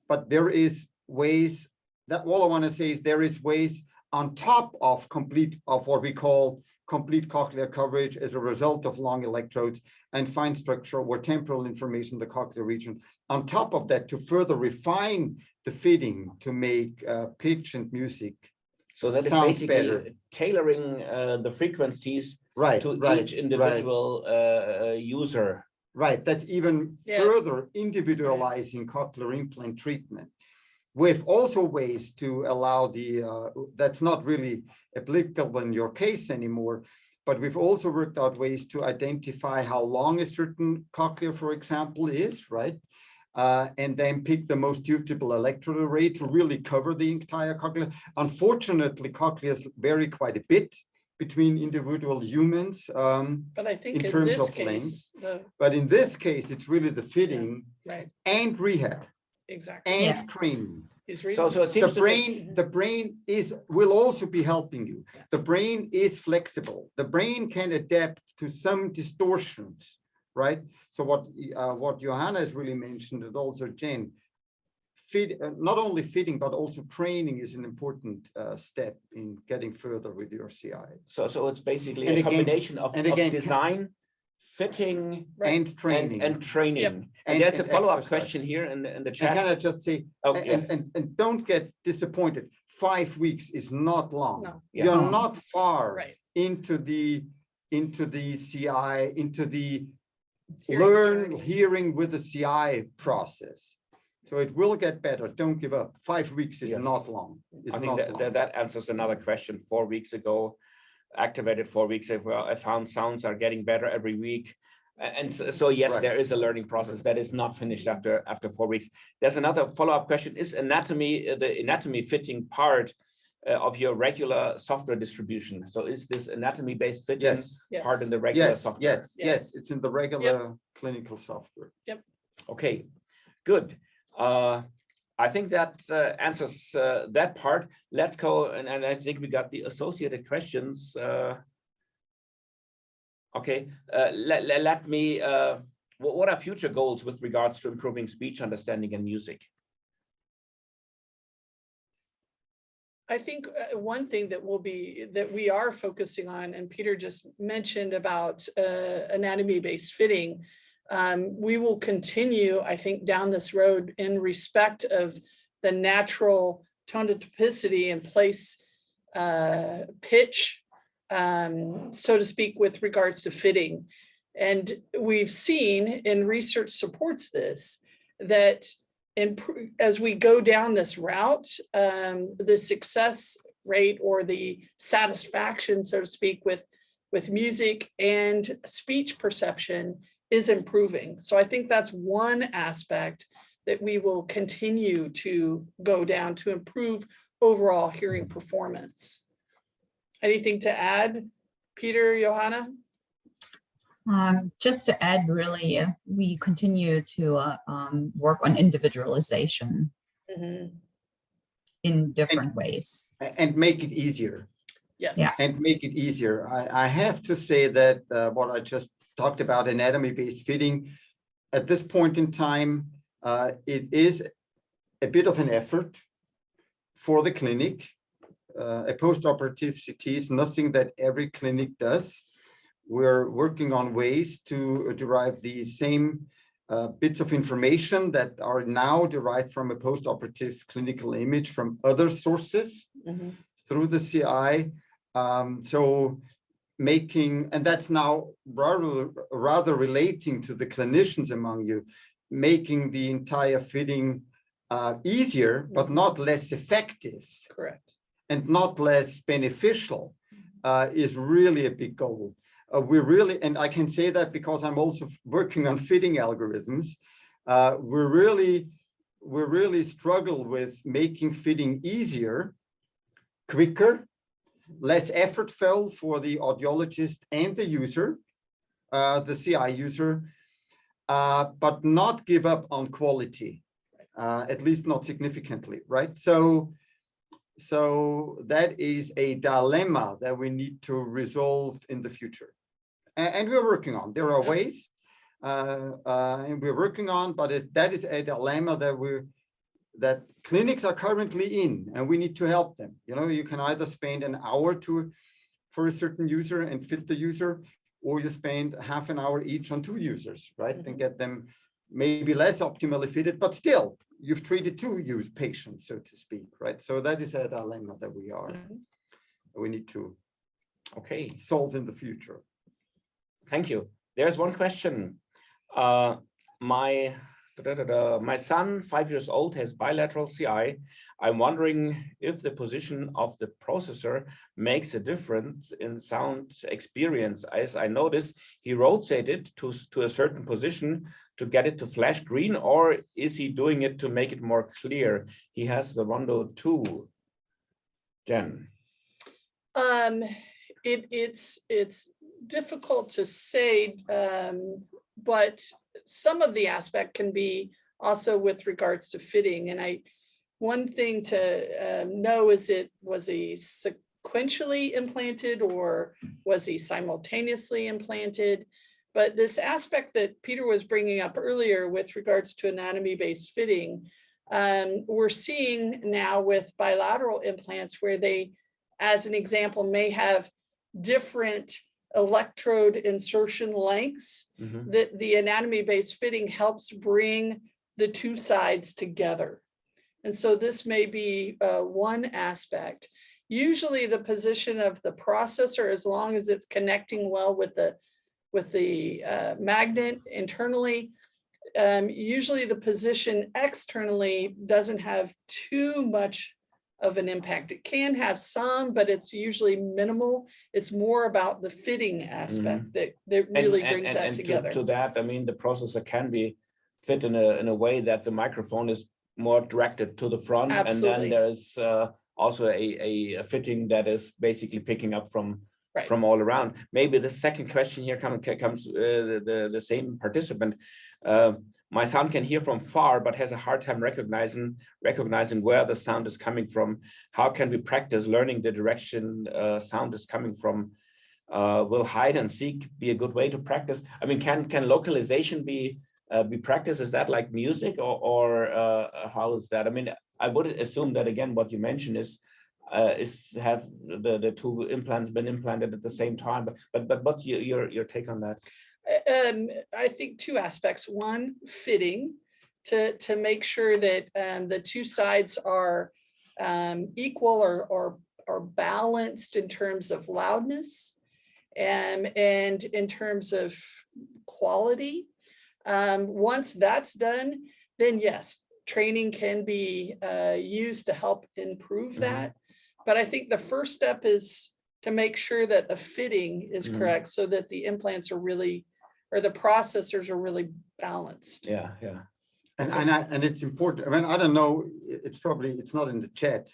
but there is ways that all I want to say is there is ways on top of complete of what we call complete cochlear coverage as a result of long electrodes and fine structure or temporal information in the cochlear region. On top of that, to further refine the fitting to make uh, pitch and music. So that is Sounds basically better. tailoring uh, the frequencies Right, to right, each individual uh, uh, user. right. That's even Yeah. further individualizing cochlear implant treatment. With also ways to allow the, uh, that's not really applicable in your case anymore, but we've also worked out ways to identify how long a certain cochlear, for example, is, right? Uh, and then pick the most suitable electrode array to really cover the entire cochlea. Unfortunately, cochleas vary quite a bit between individual humans. Um, But I think In in terms this of case, the, but in this case, it's really the fitting right, and rehab exactly. and Yeah. training. He's So, reading. so it The seems to me, brain, the brain is, will also be helping you. The brain is flexible. The brain can adapt to some distortions, right? So what, uh, what Johanna has really mentioned and also Jen, fit, uh, not only fitting, but also training is an important uh, step in getting further with your CI so, so it's basically And a again- combination of, and of design, fitting, Right. and and, training. and training. And And- there's a follow-up question here in the, in the chat. And can chat. I just say, Oh, and, yes. and, and don't get disappointed. Five weeks is not long. No. Yeah. You're No. not far Right. into the, into the CI, into the Hearing learn journey. hearing with the CI process. So it will get better. Don't give up. Five weeks is Yes. not long. It's I think not that, long. that, that answers another question. Four weeks ago, activated four weeks ago, I found sounds are getting better every week. And so, so yes, Right. there is a learning process that is not finished after, after four weeks. There's another follow-up question. Is anatomy, uh, the anatomy fitting part uh, of your regular software distribution? So is this anatomy-based fitting Yes, part in the regular yes, software? yes, Yes. yes. It's in the regular clinical software. Yep. Okay, good. Uh, I think that uh, answers uh, that part. Let's go, and, and I think we got the associated questions. uh, Okay, uh, let, let, let me, uh, what, what are future goals with regards to improving speech understanding and music? I think one thing that will be, that we are focusing on, and Peter just mentioned about anatomy-based fitting. Um, We will continue, I think, down this road in respect of the natural tone to and place uh, pitch, um, so to speak, with regards to fitting. And we've seen, and research supports this, that and as we go down this route, um, the success rate or the satisfaction, so to speak, with, with music and speech perception is improving. So I think that's one aspect that we will continue to go down to improve overall hearing performance. Anything to add, Peter, Johanna? Um, just to add, really, uh, we continue to uh, um, work on individualization Mhm. in different ways. And make it easier. Yes. Yeah. and make it easier. I, I have to say that uh, what I just talked about anatomy-based fitting, at this point in time, uh, it is a bit of an effort for the clinic. Uh, a post-operative CT is nothing that every clinic does. We're working on ways to derive the same uh, bits of information that are now derived from a post-operative clinical image from other sources Mhm. through the CI. Um, so making, and that's now rather, rather relating to the clinicians among you, making the entire fitting uh, easier, but not less effective Correct. and not less beneficial uh, is really a big goal. Uh, we really, and I can say that because I'm also working on fitting algorithms. Uh, we're really, we really struggle with making fitting easier, quicker, less effortful for the audiologist and the user, uh, the CI user, uh, but not give up on quality, uh, at least not significantly, right? So, so that is a dilemma that we need to resolve in the future. A- And, we're working on, there are ways, uh, uh, and we're working on, but it, that is a dilemma that we're, that clinics are currently in, and we need to help them. You know, you can either spend an hour to, for a certain user and fit the user, or you spend half an hour each on two users, right? And get them maybe less optimally fitted, but still, you've treated two use patients, so to speak, right? So that is a dilemma that we are, Mhm. we need to Okay, solve in the future. thank you. There's one question. Uh, my da, da, da, my son, five years old, has bilateral CI. I'm wondering if the position of the processor makes a difference in sound experience. As I noticed, he rotated to to a certain position to get it to flash green, or is he doing it to make it more clear? He has the Rondo two. Jen. Um, it, it's, it's difficult to say, um, but some of the aspect can be also with regards to fitting. And I, one thing to um, know is it, was he sequentially implanted or was he simultaneously implanted? But this aspect that Peter was bringing up earlier with regards to anatomy-based fitting, um, we're seeing now with bilateral implants where they as an example, may have different electrode insertion lengths Mhm. that the anatomy-based fitting helps bring the two sides together. And so this may be uh, one aspect. Usually the position of the processor, as long as it's connecting well with the, with the uh, magnet internally, um, usually the position externally doesn't have too much of an impact. It can have some, but it's usually minimal. It's more about the fitting aspect that, that really and- brings and- that and to- together. To that, I mean, the processor can be fit in a, in a way that the microphone is more directed to the front. And then there's uh, also a, a a fitting that is basically picking up from, Right. from all around. Maybe the second question here come- comes, uh, the, the- the same participant. Uh, My son can hear from far, but has a hard time recognizing, recognizing where the sound is coming from. How can we practice learning the direction uh, sound is coming from? uh, will hide and seek be a good way to practice? I mean, can can localization be uh, be practiced? Is that like music or or uh, how is that? I mean, I would assume that again, what you mentioned is uh, is have the the two implants been implanted at the same time? But but but what's your your your take on that? Um, I think two aspects. One, fitting to, to make sure that um, the two sides are um, equal or, or, or balanced in terms of loudness and, and in terms of quality. Um, once that's done, then yes, training can be uh, used to help improve Mhm. that. But I think the first step is to make sure that the fitting is Mhm. correct so that the implants are really, or the processors are really balanced. Yeah, yeah. And, Okay. and I, and it's important, I mean, I don't know, it's probably, it's not in the chat.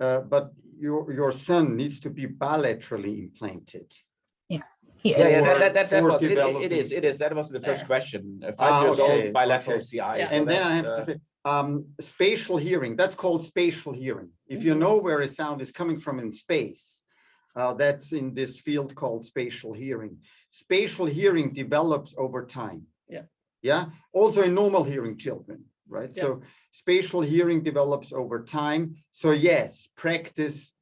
Uh, but your, your son needs to be bilaterally implanted. He Yeah, is. yeah, For- that, that, that, that was, it, it- it developing- is, it is, that was the first There. question. Uh, Ah, Five years okay, old bilateral okay. CI. Yeah. so And then I have uh, to say, um, spatial hearing, that's called spatial hearing. If you Mhm. know where a sound is coming from in space, uh, that's in this field called spatial hearing. Spatial hearing develops over time. Yeah. Yeah, also in normal hearing children, right? Yeah. So spatial hearing develops over time. So yes, practice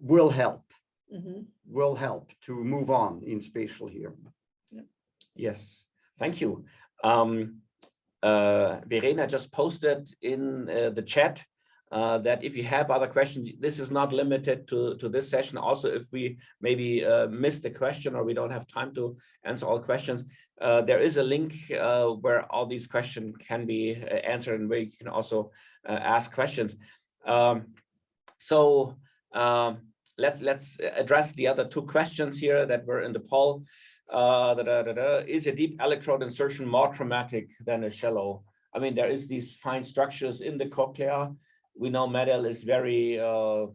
will help, Mhm. will help to move on in spatial hearing. Yes, thank you. Um, uh, Verena just posted in uh, the chat uh, that if you have other questions, this is not limited to, to this session. Also, if we maybe uh, missed a question or we don't have time to answer all questions, uh, there is a link uh, where all these questions can be uh, answered and where you can also uh, ask questions. Um, so um, let's let's address the other two questions here that were in the poll. Da, da, da. Is a deep electrode insertion more traumatic than a shallow? I mean, there is these fine structures in the cochlea. We know MED-EL is very, uh,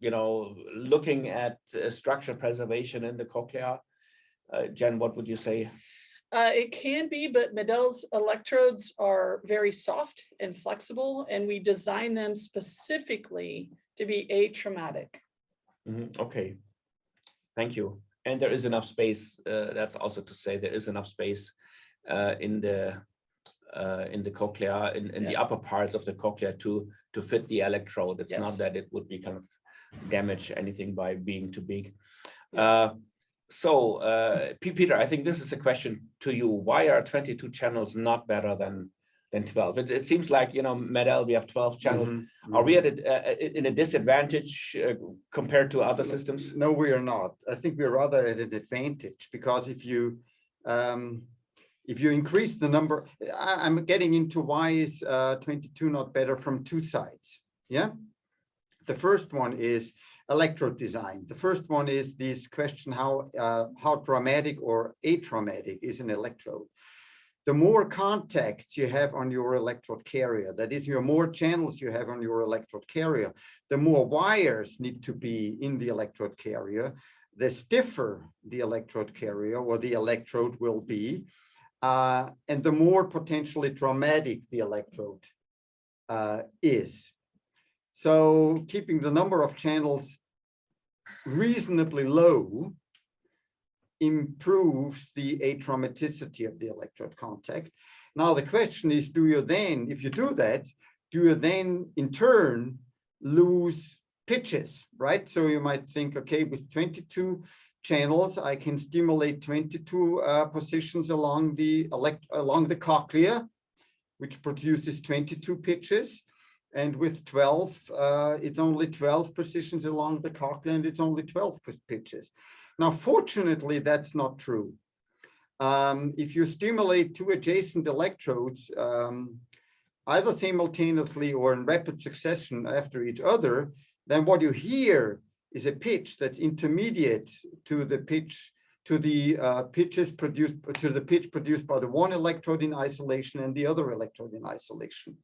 you know, looking at uh, structure preservation in the cochlea? Uh, Jen, what would you say? Uh, it can be, but MED-EL's electrodes are very soft and flexible, and we design them specifically to be atraumatic. Mhm, Okay, thank you. And there is enough space, uh, that's also to say there is enough space uh, in the uh, in the cochlea, in, in the upper parts of the cochlea to to fit the electrode. It's not that it would be kind of damage anything by being too big. Yes. Uh, so, uh, Peter, I think this is a question to you. Why are 22 channels not better than than 12? It, it seems like, you know, MED-EL, we have 12 channels. Mhm, Are we at a, uh, in a disadvantage uh, compared to other systems? No, we are not. I think we're rather at an advantage because if you um, if you increase the number, I, I'm getting into why is uh, 22 not better from two sides. Yeah. The first one is electrode design. The first one is this question how uh, how traumatic or atraumatic is an electrode. The more contacts you have on your electrode carrier, that is, your more channels you have on your electrode carrier, the more wires need to be in the electrode carrier, the stiffer the electrode carrier or the electrode will be, uh, and the more potentially traumatic the electrode uh, is. So keeping the number of channels reasonably low improves the atraumaticity of the electrode contact. Now the question is, do you then, if you do that, do you then in turn lose pitches, right? So you might think, okay, with 22 channels, I can stimulate 22 uh, positions along the along the cochlea, which produces 22 pitches. And with 12, uh, it's only 12 positions along the cochlea and it's only 12 pitches. Now, fortunately, that's not true. Um, if you stimulate two adjacent electrodes, um, either simultaneously or in rapid succession after each other, then what you hear is a pitch that's intermediate to the pitch to the uh, pitches produced to the pitch produced by the one electrode in isolation and the other electrode in isolation.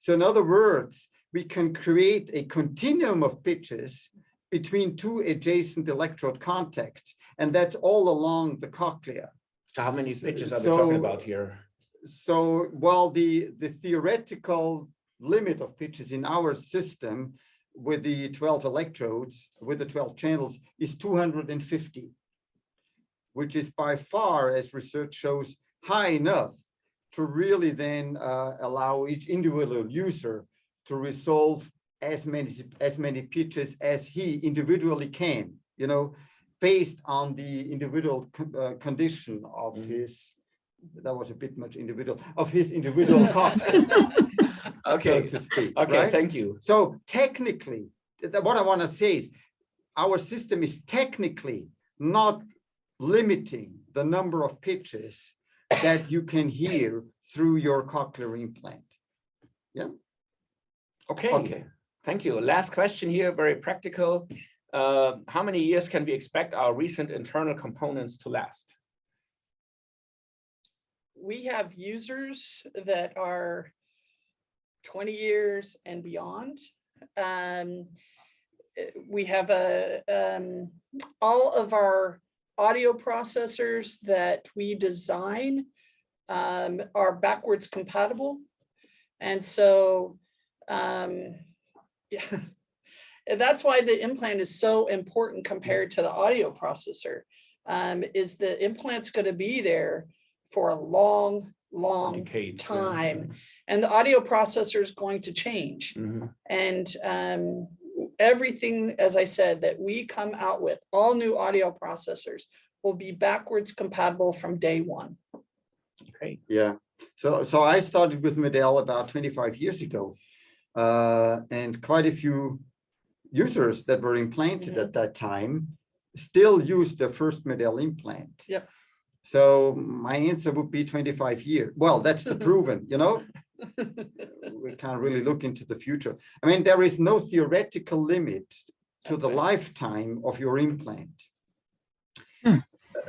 So in other words, we can create a continuum of pitches between two adjacent electrode contacts, and that's all along the cochlea. So how many So- pitches are we talking about here? So while the, the theoretical limit of pitches in our system with the 12 electrodes, with the 12 channels is 250, which is by far, as research shows, high enough to really then uh, allow each individual user to resolve as many, as many pitches as he individually can, you know, based on the individual con- uh, condition of Mhm. his, that was a bit much individual, of his individual cost, so Okay, to speak, okay, right? thank you. So technically, th- th- what I want to say is our system is technically not limiting the number of pitches that you can hear through your cochlear implant. Yeah. Okay, Okay. thank you. Last question here, very practical. Uh, How many years can we expect our recent internal components to last? We have users that are twenty years and beyond. Um, eh, we have a, um, all of our audio processors that we design um, are backwards compatible. And so, um, yeah, that's why the implant is so important compared to the audio processor. Um, is the implant's gonna be there for a long, long Decades, yeah. Time. And the audio processor is going to change. Mhm. And um, everything, as I said, that we come out with, all new audio processors will be backwards compatible from day one. Okay, Yeah, so, so I started with MED-EL about 25 years ago. Uh, and quite a few users that were implanted Mhm. at that time still use their first MED-EL implant. Yep. So my answer would be 25 years. Well, that's the proven, you know? We can't really look into the future. I mean, there is no theoretical limit to That's the right. lifetime of your implant. Hmm.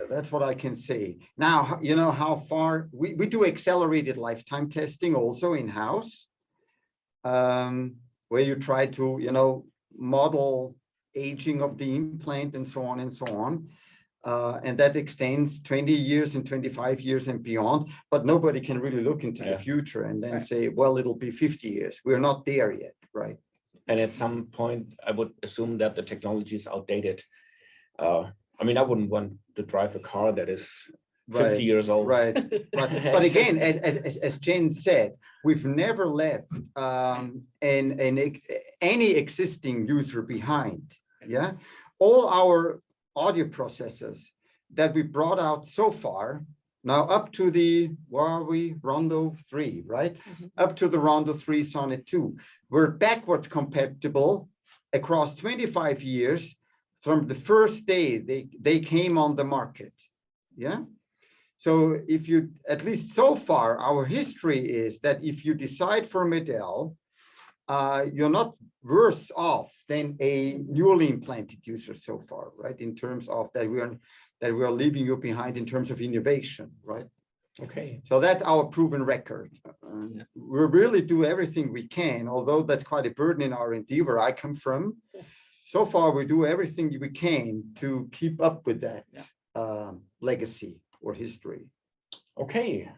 That's what I can say. Now, you know how far, we, we do accelerated lifetime testing also in-house. um, Where you try to, you know, model aging of the implant and so on and so on. Uh, and that extends 20 years and 25 years and beyond, but nobody can really look into Yeah. the future and then Right. say, well, it'll be 50 years. We're not there yet, right? And at some point, I would assume that the technology is outdated. Uh, I mean, I wouldn't want to drive a car that is Right, fifty years old. Right, but, but again, as, as, as, as Jen said, we've never left um, an, an, any existing user behind, yeah? All our audio processors that we brought out so far, now up to the, where are we, Rondo three, right? Mhm. Up to the Rondo three Sonnet two, we're backwards compatible across twenty-five years from the first day they, they came on the market, yeah? So if you, at least so far, our history is that if you decide for MED-EL, uh, you're not worse off than a newly implanted user so far, right? In terms of that we are, that we are leaving you behind in terms of innovation, right? Okay, So that's our proven record. Uh, We really do everything we can, although that's quite a burden in R and D where I come from. Yeah. So far, we do everything we can to keep up with that Yeah. um, legacy or history. okay.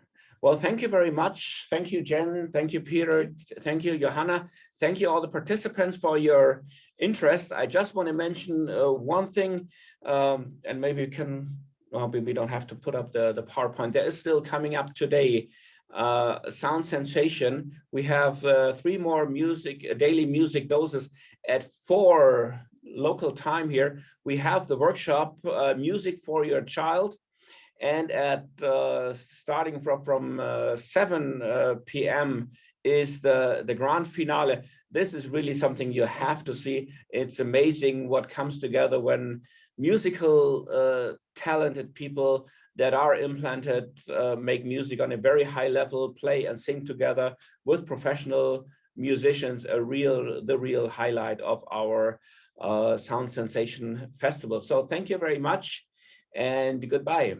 Well, thank you very much. Thank you, Jen. Thank you, Peter. Thank you, Johanna. Thank you all the participants for your interest. I just want to mention uh, one thing, um, and maybe we can, well, we don't have to put up the, the PowerPoint. There is still coming up today, uh, Sound Sensation. We have uh, three more music, daily music doses at four local time here. We have the workshop, uh, Music for Your Child. And at uh, starting from from uh, 7 uh, p.m. is the the grand finale. This is really something you have to see. It's amazing what comes together when musical uh, talented people that are implanted uh, make music on a very high level, play and sing together with professional musicians. A real the real highlight of our uh, Sound Sensation Festival. So thank you very much and goodbye.